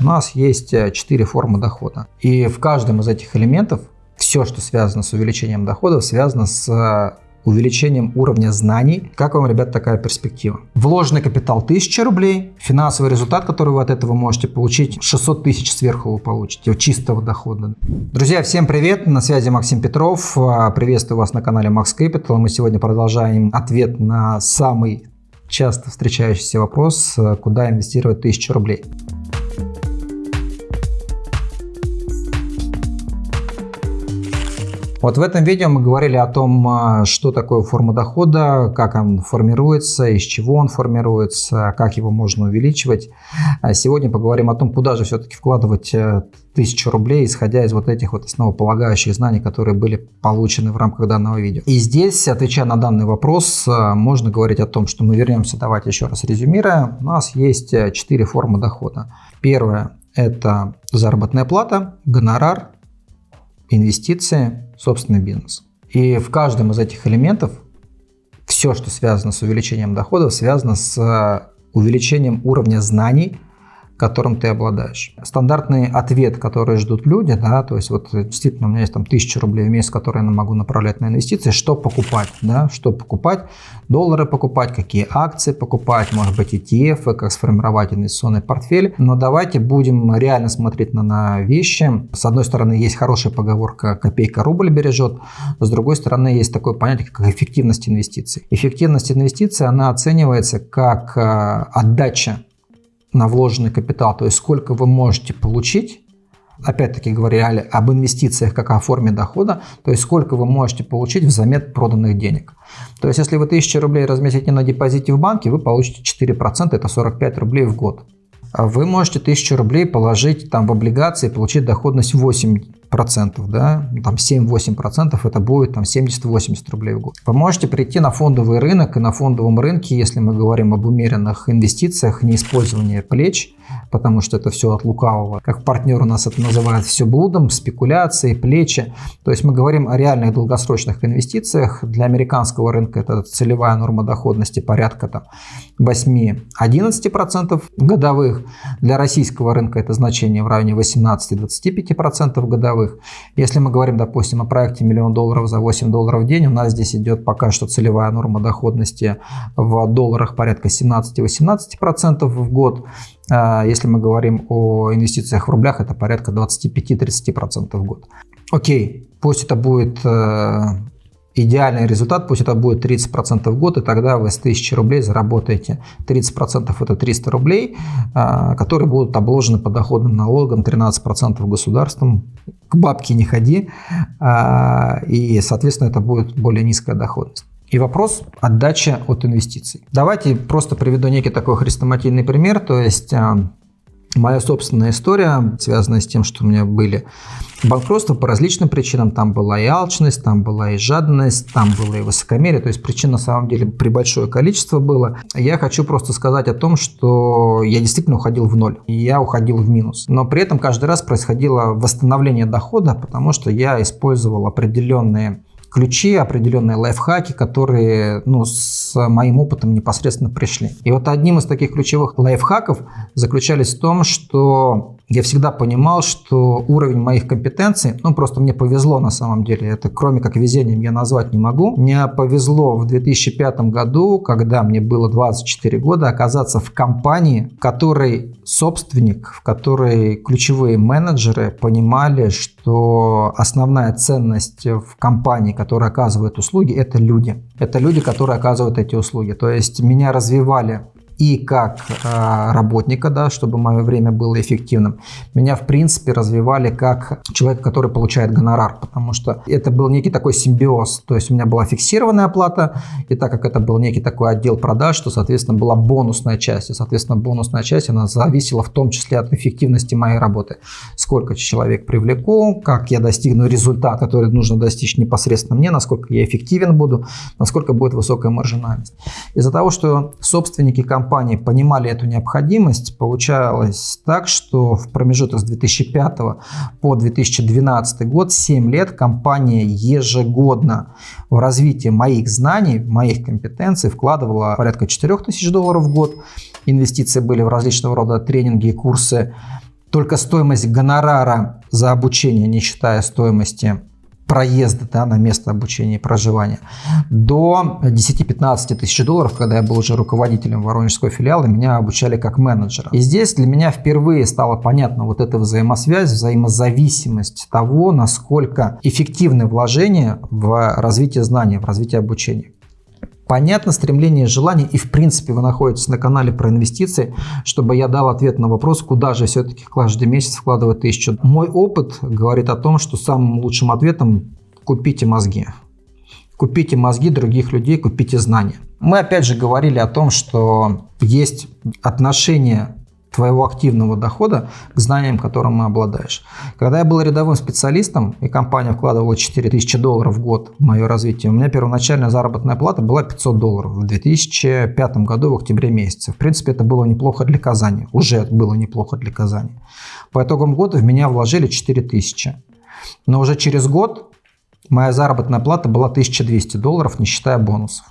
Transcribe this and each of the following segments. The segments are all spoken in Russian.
У нас есть 4 формы дохода. И в каждом из этих элементов все, что связано с увеличением дохода, связано с увеличением уровня знаний. Как вам, ребят, такая перспектива? Вложенный капитал 1000 рублей, финансовый результат, который вы от этого можете получить, 600 тысяч сверху вы получите, чистого дохода. Друзья, всем привет, на связи Максим Петров, приветствую вас на канале Max Capital. Мы сегодня продолжаем ответ на самый часто встречающийся вопрос, куда инвестировать 1000 рублей. Вот в этом видео мы говорили о том, а, что такое форма дохода, как он формируется, из чего он формируется, как его можно увеличивать. А сегодня поговорим о том, куда же все-таки вкладывать э, тысячу рублей, исходя из вот этих вот основополагающих знаний, которые были получены в рамках данного видео. И здесь, отвечая на данный вопрос, э, можно говорить о том, что мы вернемся, давайте еще раз резюмируя. У нас есть э, четыре формы дохода. Первая – это заработная плата, гонорар, инвестиции, собственный бизнес. И в каждом из этих элементов все, что связано с увеличением доходов, связано с э, увеличением уровня знаний, которым ты обладаешь. Стандартный ответ, который ждут люди, да, то есть вот действительно у меня есть там тысяча рублей в месяц, которые я могу направлять на инвестиции, что покупать, да, что покупать, доллары покупать, какие акции покупать, может быть ETF, как сформировать инвестиционный портфель. Но давайте будем реально смотреть на, на вещи. С одной стороны, есть хорошая поговорка «копейка рубль бережет», с другой стороны, есть такое понятие, как эффективность инвестиций. Эффективность инвестиций, она оценивается как э, отдача на вложенный капитал, то есть сколько вы можете получить, опять-таки говорили об инвестициях как о форме дохода, то есть сколько вы можете получить взамен проданных денег. То есть если вы 1000 рублей разместите на депозите в банке, вы получите 4%, это 45 рублей в год. А вы можете 1000 рублей положить там в облигации получить доходность 8 процентов, да, там 7-8 процентов, это будет там 70-80 рублей в год. Вы можете прийти на фондовый рынок, и на фондовом рынке, если мы говорим об умеренных инвестициях, не использовании плеч, потому что это все от лукавого. Как партнер у нас это называют все блудом, спекуляции, плечи. То есть мы говорим о реальных долгосрочных инвестициях. Для американского рынка это целевая норма доходности порядка там 8-11% годовых. Для российского рынка это значение в районе 18-25% годовых. Если мы говорим, допустим, о проекте миллион долларов за 8 долларов в день, у нас здесь идет пока что целевая норма доходности в долларах порядка 17-18% в год. А, если мы говорим о инвестициях в рублях, это порядка 25-30% в год. Окей, пусть это будет э, идеальный результат, пусть это будет 30% в год, и тогда вы с 1000 рублей заработаете 30% это 300 рублей, а, которые будут обложены подоходным налогом 13% государством. К бабке не ходи, а, и, соответственно, это будет более низкая доходность. И вопрос отдача от инвестиций. Давайте просто приведу некий такой хрестоматийный пример. То есть а, моя собственная история, связанная с тем, что у меня были банкротства по различным причинам. Там была и алчность, там была и жадность, там было и высокомерие. То есть причин на самом деле при большое количество было. Я хочу просто сказать о том, что я действительно уходил в ноль. И я уходил в минус. Но при этом каждый раз происходило восстановление дохода, потому что я использовал определенные ключи, определенные лайфхаки, которые ну, с моим опытом непосредственно пришли. И вот одним из таких ключевых лайфхаков заключались в том, что я всегда понимал, что уровень моих компетенций, ну просто мне повезло на самом деле, это кроме как везением я назвать не могу. Мне повезло в 2005 году, когда мне было 24 года, оказаться в компании, в которой собственник, в которой ключевые менеджеры понимали, что основная ценность в компании, которая оказывает услуги, это люди. Это люди, которые оказывают эти услуги. То есть меня развивали и как э, работника, да, чтобы мое время было эффективным. Меня, в принципе, развивали как человек, который получает гонорар, потому что это был некий такой симбиоз. То есть у меня была фиксированная оплата, и так как это был некий такой отдел продаж, то, соответственно, была бонусная часть. И, соответственно, бонусная часть, она зависела в том числе от эффективности моей работы. Сколько человек привлеку, как я достигну результата, который нужно достичь непосредственно мне, насколько я эффективен буду, насколько будет высокая маржинальность. Из-за того, что собственники компании компании понимали эту необходимость, получалось так, что в промежуток с 2005 по 2012 год, 7 лет, компания ежегодно в развитие моих знаний, моих компетенций вкладывала порядка 4000 долларов в год. Инвестиции были в различного рода тренинги и курсы только стоимость гонорара за обучение, не считая стоимости проезда да, на место обучения и проживания, до 10-15 тысяч долларов, когда я был уже руководителем Воронежского филиала, меня обучали как менеджера. И здесь для меня впервые стало понятно вот эта взаимосвязь, взаимозависимость того, насколько эффективны вложения в развитие знаний, в развитие обучения. Понятно стремление и желание, и в принципе вы находитесь на канале про инвестиции, чтобы я дал ответ на вопрос, куда же все-таки каждый месяц вкладывать тысячу. Мой опыт говорит о том, что самым лучшим ответом купите мозги. Купите мозги других людей, купите знания. Мы опять же говорили о том, что есть отношение твоего активного дохода к знаниям, которым обладаешь. Когда я был рядовым специалистом, и компания вкладывала 4000 долларов в год в мое развитие, у меня первоначальная заработная плата была 500 долларов в 2005 году в октябре месяце. В принципе, это было неплохо для Казани. Уже было неплохо для Казани. По итогам года в меня вложили 4000. Но уже через год моя заработная плата была 1200 долларов, не считая бонусов.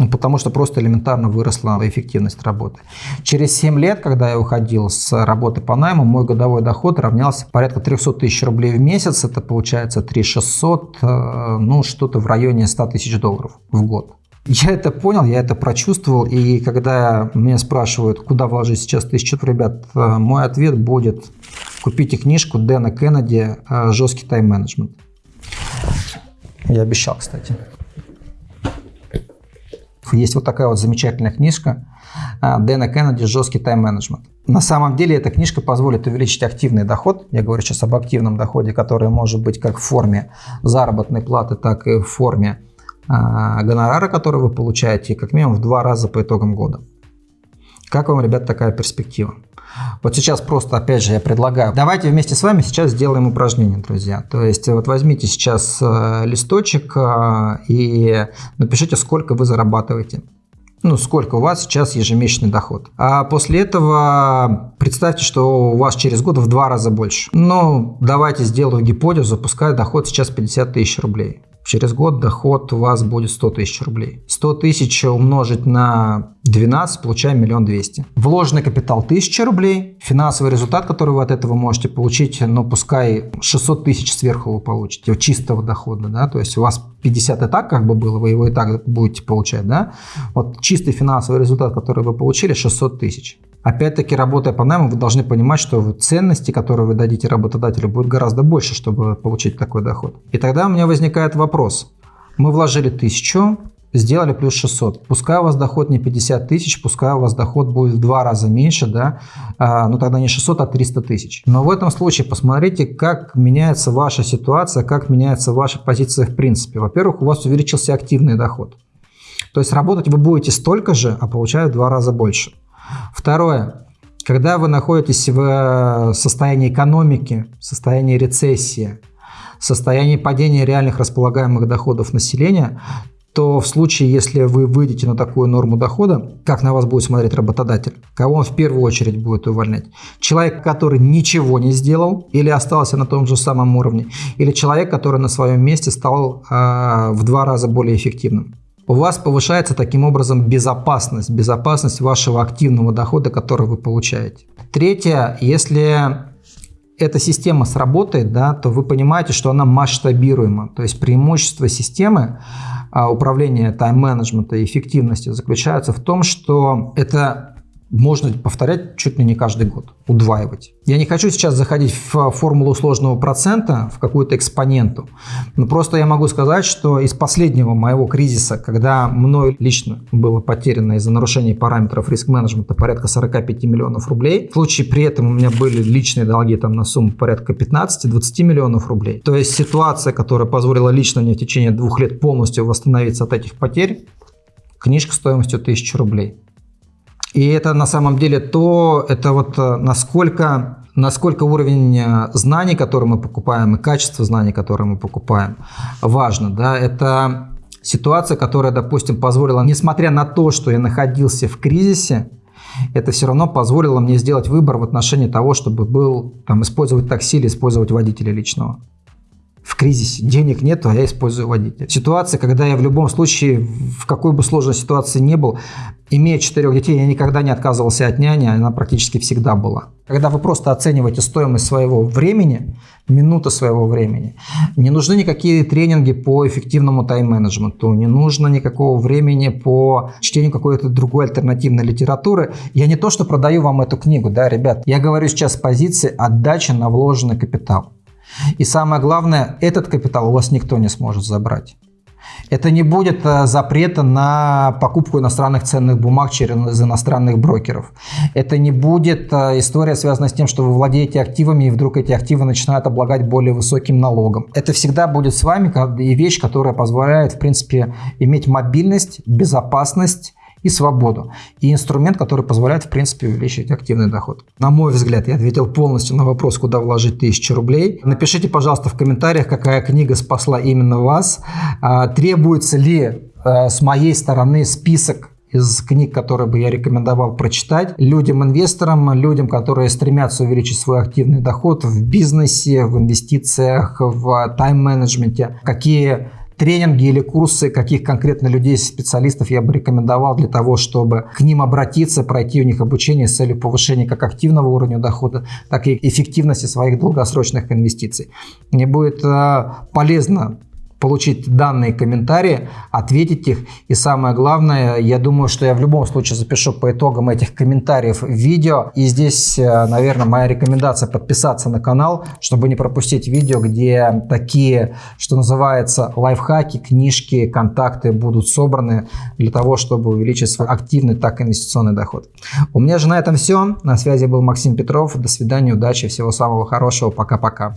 Ну, потому что просто элементарно выросла эффективность работы. Через 7 лет, когда я уходил с работы по найму, мой годовой доход равнялся порядка 300 тысяч рублей в месяц. Это получается 3 600, э, ну что-то в районе 100 тысяч долларов в год. Я это понял, я это прочувствовал, и когда меня спрашивают, куда вложить сейчас тысячу, ребят, э, мой ответ будет, купите книжку Дэна Кеннеди э, «Жесткий тайм-менеджмент». Я обещал, кстати. Есть вот такая вот замечательная книжка а, Дэна Кеннеди «Жесткий тайм-менеджмент». На самом деле эта книжка позволит увеличить активный доход. Я говорю сейчас об активном доходе, который может быть как в форме заработной платы, так и в форме а, гонорара, который вы получаете, как минимум в два раза по итогам года. Как вам, ребят, такая перспектива? Вот сейчас просто, опять же, я предлагаю, давайте вместе с вами сейчас сделаем упражнение, друзья. То есть вот возьмите сейчас э, листочек э, и напишите, сколько вы зарабатываете. Ну, сколько у вас сейчас ежемесячный доход. А после этого представьте, что у вас через год в два раза больше. Ну, давайте сделаю гипотезу, пускай доход сейчас 50 тысяч рублей. Через год доход у вас будет 100 тысяч рублей. 100 тысяч умножить на 12, получаем миллион двести. Вложенный капитал 1000 рублей. Финансовый результат, который вы от этого можете получить, ну пускай 600 тысяч сверху вы получите, чистого дохода. Да? То есть у вас 50 и так как бы было, вы его и так будете получать. Да? Вот чистый финансовый результат, который вы получили, 600 тысяч. Опять-таки, работая по найму, вы должны понимать, что ценности, которые вы дадите работодателю, будут гораздо больше, чтобы получить такой доход. И тогда у меня возникает вопрос. Мы вложили 1000, сделали плюс 600. Пускай у вас доход не 50 тысяч, пускай у вас доход будет в два раза меньше, да, а, ну тогда не 600, а 300 тысяч. Но в этом случае посмотрите, как меняется ваша ситуация, как меняется ваша позиция в принципе. Во-первых, у вас увеличился активный доход. То есть работать вы будете столько же, а получать в два раза больше. Второе. Когда вы находитесь в э, состоянии экономики, состоянии рецессии, состоянии падения реальных располагаемых доходов населения, то в случае, если вы выйдете на такую норму дохода, как на вас будет смотреть работодатель? Кого он в первую очередь будет увольнять? Человек, который ничего не сделал или остался на том же самом уровне? Или человек, который на своем месте стал э, в два раза более эффективным? У вас повышается таким образом безопасность, безопасность вашего активного дохода, который вы получаете. Третье, если эта система сработает, да, то вы понимаете, что она масштабируема. То есть преимущество системы а, управления тайм-менеджмента и эффективности заключается в том, что это можно повторять чуть ли не каждый год, удваивать. Я не хочу сейчас заходить в формулу сложного процента, в какую-то экспоненту, но просто я могу сказать, что из последнего моего кризиса, когда мной лично было потеряно из-за нарушения параметров риск-менеджмента порядка 45 миллионов рублей, в случае при этом у меня были личные долги там на сумму порядка 15-20 миллионов рублей. То есть ситуация, которая позволила лично мне в течение двух лет полностью восстановиться от этих потерь, книжка стоимостью 1000 рублей. И это на самом деле то, это вот э, насколько, насколько уровень э, знаний, которые мы покупаем, и качество знаний, которые мы покупаем, важно. Да? Это ситуация, которая, допустим, позволила, несмотря на то, что я находился в кризисе, это все равно позволило мне сделать выбор в отношении того, чтобы был, там, использовать такси или использовать водителя личного. В кризисе. Денег нет, а я использую водителя. Ситуация, когда я в любом случае, в какой бы сложной ситуации не был, имея четырех детей, я никогда не отказывался от няни, она практически всегда была. Когда вы просто оцениваете стоимость своего времени, минуты своего времени, не нужны никакие тренинги по эффективному тайм-менеджменту, не нужно никакого времени по чтению какой-то другой альтернативной литературы. Я не то, что продаю вам эту книгу, да, ребят, я говорю сейчас с позиции отдачи на вложенный капитал. И самое главное, этот капитал у вас никто не сможет забрать. Это не будет э, запрета на покупку иностранных ценных бумаг через иностранных брокеров. Это не будет э, история, связанная с тем, что вы владеете активами, и вдруг эти активы начинают облагать более высоким налогом. Это всегда будет с вами и вещь, которая позволяет, в принципе, иметь мобильность, безопасность и свободу. И инструмент, который позволяет, в принципе, увеличить активный доход. На мой взгляд, я ответил полностью на вопрос, куда вложить тысячу рублей. Напишите, пожалуйста, в комментариях, какая книга спасла именно вас. А, требуется ли а, с моей стороны список из книг, которые бы я рекомендовал прочитать людям-инвесторам, людям, которые стремятся увеличить свой активный доход в бизнесе, в инвестициях, в тайм-менеджменте, какие тренинги или курсы каких конкретно людей, специалистов я бы рекомендовал для того, чтобы к ним обратиться, пройти у них обучение с целью повышения как активного уровня дохода, так и эффективности своих долгосрочных инвестиций. Мне будет э, полезно получить данные комментарии, ответить их. И самое главное, я думаю, что я в любом случае запишу по итогам этих комментариев видео. И здесь, э, наверное, моя рекомендация подписаться на канал, чтобы не пропустить видео, где такие, что называется, лайфхаки, книжки, контакты будут собраны для того, чтобы увеличить свой активный, так и инвестиционный доход. У меня же на этом все. На связи был Максим Петров. До свидания, удачи, всего самого хорошего. Пока-пока.